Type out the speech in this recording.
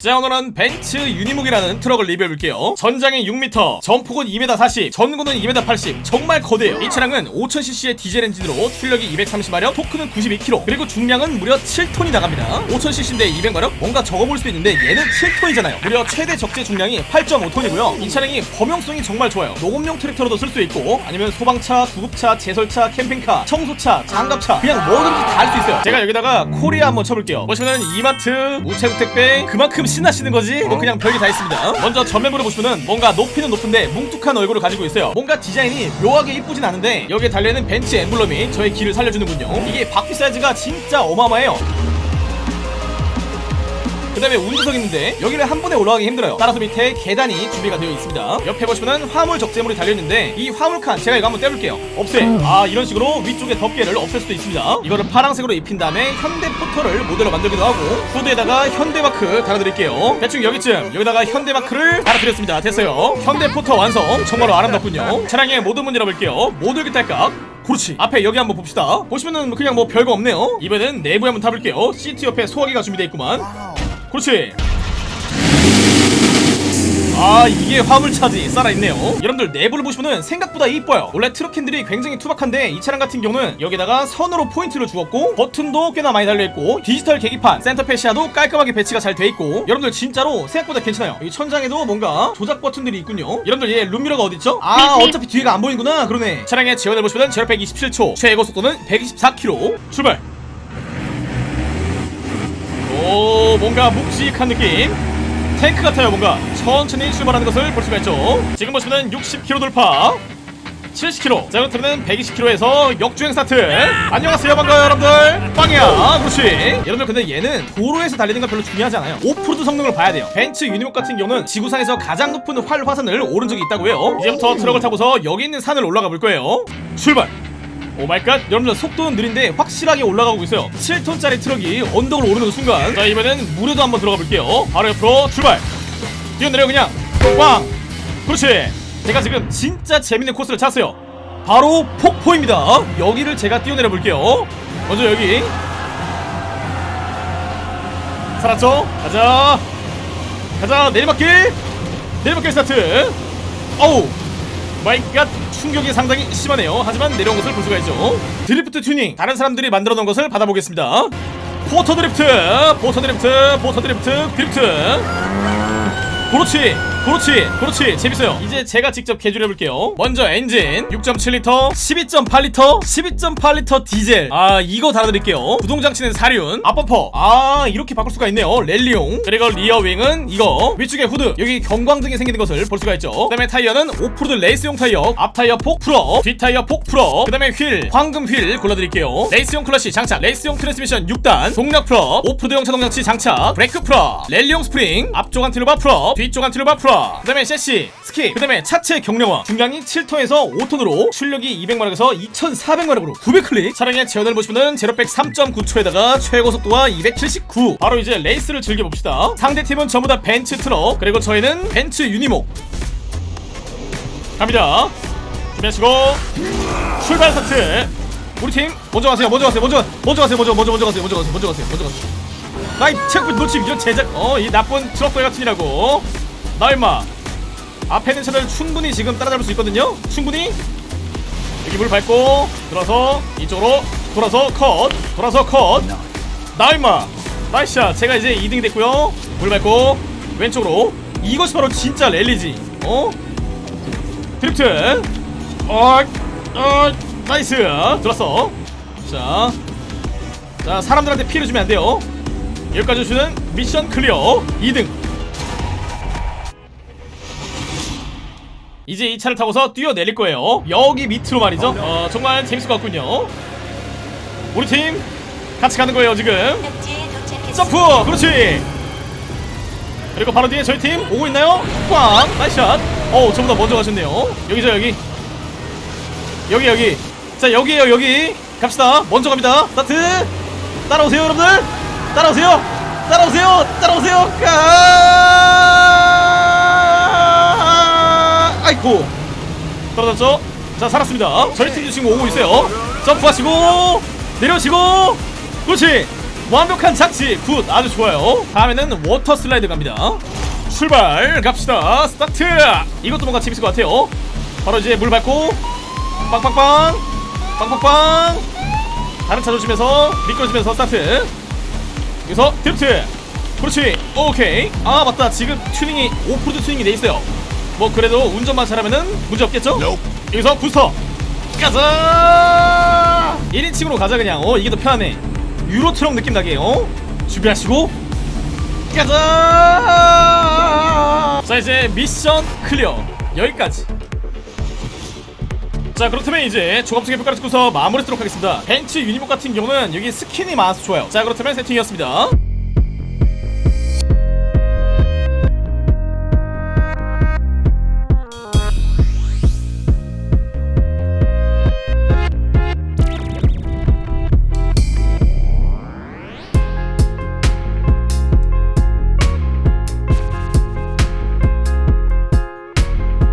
자 오늘은 벤츠 유니목이라는 트럭을 리뷰해볼게요. 전장이 6m, 전폭은 2m 40, 전고는 2m 80 정말 거대해요. 이 차량은 5000cc의 디젤 엔진으로 출력이 230마력, 토크는 92kg 그리고 중량은 무려 7톤이 나갑니다. 5000cc인데 200마력? 뭔가 적어 보일 수도 있는데 얘는 7톤이잖아요. 무려 최대 적재 중량이 8.5톤이고요. 이 차량이 범용성이 정말 좋아요. 농업용 트랙터로도 쓸 수 있고 아니면 소방차, 구급차, 제설차, 캠핑카, 청소차, 장갑차 그냥 뭐든지 다 할 수 있어요. 제가 여기다가 코리아 한번 쳐볼게요. 보시면은 이마트, 우체국 택배 그만큼 신나시는 거지? 뭐 그냥 별게 다 있습니다. 먼저 전면부를 보시면은 뭔가 높이는 높은데 뭉툭한 얼굴을 가지고 있어요. 뭔가 디자인이 묘하게 이쁘진 않은데 여기에 달려있는 벤츠 엠블럼이 저의 기를 살려주는군요. 이게 바퀴 사이즈가 진짜 어마어마해요 그 다음에 운전석 있는데 여기를 한 번에 올라가기 힘들어요. 따라서 밑에 계단이 준비가 되어 있습니다. 옆에 보시면은 화물 적재물이 달려있는데 이 화물칸 제가 이거 한번 떼볼게요. 없애. 아 이런 식으로 위쪽에 덮개를 없앨 수도 있습니다. 이거를 파란색으로 입힌 다음에 현대 포터를 모델로 만들기도 하고 후드에다가 현대 마크 달아드릴게요. 대충 여기쯤. 여기다가 현대 마크를 달아드렸습니다. 됐어요. 현대 포터 완성. 정말로 아름답군요. 차량의 모든 문 열어볼게요. 문 열기 딸깍. 그렇지. 앞에 여기 한번 봅시다. 보시면은 그냥 뭐 별거 없네요. 이번엔 내부에 한번 타볼게요. 시트 옆에 소화기가 준비되어 있구만 그렇지. 아 이게 화물차지. 살아있네요. 여러분들 내부를 보시면은 생각보다 이뻐요. 원래 트럭 핸들이 굉장히 투박한데 이 차량 같은 경우는 여기다가 선으로 포인트를 주었고 버튼도 꽤나 많이 달려있고 디지털 계기판 center fascia도 깔끔하게 배치가 잘 돼있고 여러분들 진짜로 생각보다 괜찮아요. 이 천장에도 뭔가 조작 버튼들이 있군요. 여러분들 얘 룸미러가 어딨죠? 아 어차피 뒤에가 안 보이구나. 그러네. 차량의 제원을 보시면 제로백 27초 최고 속도는 124km 출발 오 뭔가 묵직한 느낌. 탱크 같아요 뭔가. 천천히 출발하는 것을 볼 수가 있죠. 지금 보시면 60km 돌파. 70km 자 그렇다면 120km에서 역주행 스타트. 안녕하세요 반가워요 여러분들. 빵이야 그렇지 여러분들 근데 얘는 도로에서 달리는 건 별로 중요하지 않아요. 오프로드 성능을 봐야 돼요. 벤츠 유니목 같은 경우는 지구상에서 가장 높은 활 화산을 오른 적이 있다고 해요. 이제부터 트럭을 타고서 여기 있는 산을 올라가 볼 거예요. 출발 Oh my god. 여러분들 속도는 느린데 확실하게 올라가고 있어요. 7톤짜리 트럭이 언덕을 오르는 순간. 자 이번엔 물에도 한번 들어가 볼게요. 바로 옆으로 출발. 뛰어내려 그냥. 빵! 그렇지. 제가 지금 진짜 재밌는 코스를 찾았어요. 바로 폭포입니다. 여기를 제가 뛰어내려 볼게요. 먼저 여기. 살았죠? 가자. 가자. 내리막길. 내리막길 스타트. 어우 my god 충격이 상당히 심하네요. 하지만 내려온 것을 볼 수가 있죠. 드리프트 튜닝. 다른 사람들이 만들어 놓은 것을 받아보겠습니다. 포터 드리프트 포터 드리프트 포터 드리프트 드리프트. 그렇지 그렇지 그렇지. 재밌어요. 이제 제가 직접 개조를 해볼게요. 먼저 엔진 6.7리터 12.8리터 12.8리터 디젤. 아 이거 달아드릴게요. 구동장치는 사륜 앞범퍼. 아 이렇게 바꿀 수가 있네요. 랠리용. 그리고 rear wing은 이거. 위쪽에 후드. 여기 경광등이 생기는 것을 볼 수가 있죠. 그 다음에 타이어는 오프로드 레이스용 타이어. 앞 타이어 폭 풀어. 뒷 타이어 폭 풀어. 그 다음에 휠 황금 휠 골라드릴게요. 레이스용 클러치 장착. 레이스용 트랜스미션 6단. 동력 풀어. 오프로드용 제동장치 장착. 브레이크 풀어. 랠리용 스프링. 앞쪽 anti-roll bar 풀어. 뒤쪽 anti-roll bar 풀어 그 다음에 섀시 스킵 그 다음에 차체 경량화 중량이 7톤에서 5톤으로 출력이 200마력에서 2400마력으로 900클릭. 차량의 제원을 보시면은 제로백 3.9초에다가 최고 속도가 279 바로 이제 레이스를 즐겨봅시다. 상대팀은 전부 다 벤츠 트럭 그리고 저희는 벤츠 유니목. 갑니다. 준비하시고. 출발 스타트. 우리 팀 먼저 가세요 먼저 가세요 먼저 가- 먼저 가세요 먼저 먼저 먼저 가세요 먼저 가세요 먼저 가세요 먼저 가세요. 나이 체크 놓치면 이런 제작 어 이 나쁜 트럭들 같으니라고 나 임마. 앞에 있는 차들 충분히 지금 따라잡을 수 있거든요? 충분히? 여기 물 밟고 돌아서 이쪽으로 돌아서 컷 돌아서 컷나 임마. 나이스샷 제가 이제 2등이 됐고요. 물 밟고 왼쪽으로. 이것이 바로 진짜 랠리지. 어? 드리프트. 어, 어, 나이스. 들었어. 자, 자 사람들한테 피해를 주면 안 돼요. 여기까지 주는 mission clear. 2등 이제 이 차를 타고서 뛰어내릴 거예요. 여기 밑으로 말이죠. 어 정말 재밌을 것 같군요. 우리 팀 같이 가는 거예요 지금. 점프! 그렇지! 그리고 바로 뒤에 저희 팀 오고 있나요? 꽝 nice shot! 어우 저보다 먼저 가셨네요. 여기죠 여기. 여기 여기. 자 여기에요 여기. 갑시다. 먼저 갑니다. 스타트! 따라오세요 여러분들! 따라오세요! 따라오세요! 따라오세요! 가 아이고. 떨어졌죠? 자 살았습니다. 저희 팀도 지금 오고 있어요. 점프하시고 내려오시고. 그렇지. 완벽한 착지 good. 아주 좋아요. 다음에는 water slide 갑니다. 출발. 갑시다. 스타트. 이것도 뭔가 재밌을 것 같아요. 바로 이제 물 밟고 빵빵빵. 빵빵빵. 다른 차 조심해서 미끄러지면서 스타트. 여기서 드리프트. 그렇지. 오케이. 아 맞다. 지금 튜닝이 오프로드 튜닝이 돼 있어요 뭐 그래도 운전만 잘하면은 문제 없겠죠? 여기서 부스터 가자! 1인칭으로 가자 그냥. 어 이게 더 편하네. 유로 트럭 느낌 나게 어? 준비하시고. 가자! 자 이제 미션 clear. 여기까지. 자 그렇다면 이제 종합적인 평가를 듣고서 마무리하도록 하겠습니다. 벤츠 유니목 같은 경우는 여기 스킨이 많아서 좋아요. 자 그렇다면 세팅이었습니다